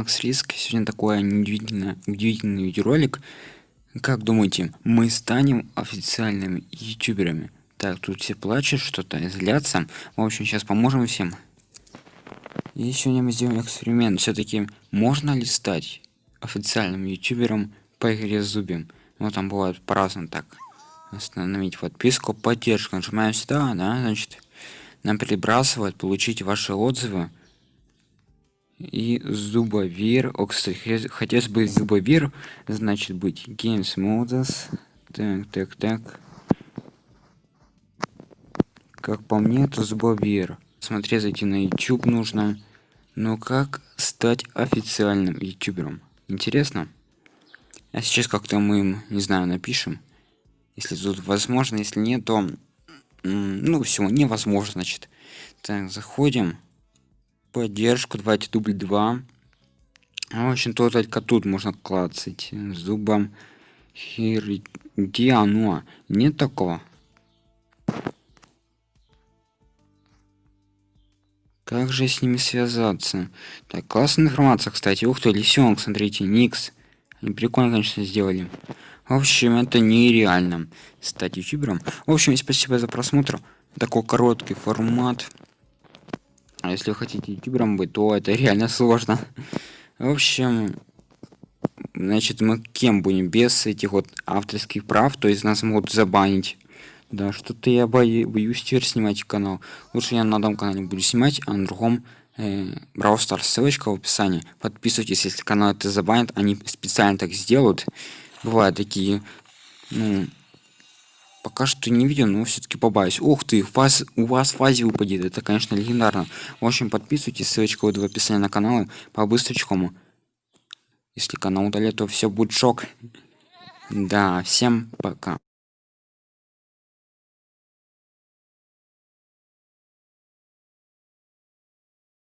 Макс Риск. Сегодня такой удивительный, удивительный видеоролик. Как думаете, мы станем официальными ютуберами? Так, тут все плачут, что-то злятся. В общем, сейчас поможем всем. И сегодня мы сделаем эксперимент. Все-таки можно ли стать официальным ютубером по игре Зубим? Ну, там бывает по-разному так. Остановить подписку, поддержку. Нажимаем сюда, да, значит, нам перебрасывают, получить ваши отзывы и зубовир о кстати хотелось бы зубовир значит быть games modus так так так. Как по мне то зубовир. Смотреть зайти на youtube нужно. Но как стать официальным ютубером? Интересно. А сейчас как-то мы им не знаю напишем. Если тут возможно если нет то ну все невозможно значит. Так заходим поддержку давайте дубль 2 в общем то только тут можно клацать зубом. Где оно нет такого? Как же с ними связаться? Так классная информация кстати. Ух ты лисенок смотрите никс. Они прикольно конечно сделали. В общем это нереально. Стать ютубером. В общем спасибо за просмотр. Такой короткий формат а если вы хотите ютубером быть, то это реально сложно. В общем, значит, мы кем будем без этих вот авторских прав, то есть нас могут забанить. Да, что-то я боюсь, боюсь теперь снимать канал. Лучше я на одном канале буду снимать, а на другом э, Brawl Stars. Ссылочка в описании. Подписывайтесь, если канал это забанит. Они специально так сделают. Бывают такие, ну, Пока что не видел, но все-таки побаюсь. Ух ты, фаз, у вас фазе упадет. Это, конечно, легендарно. В общем, подписывайтесь, ссылочка будет в описании на канал. По быстрочкому. Если канал удалят, то все будет шок. Да, всем пока.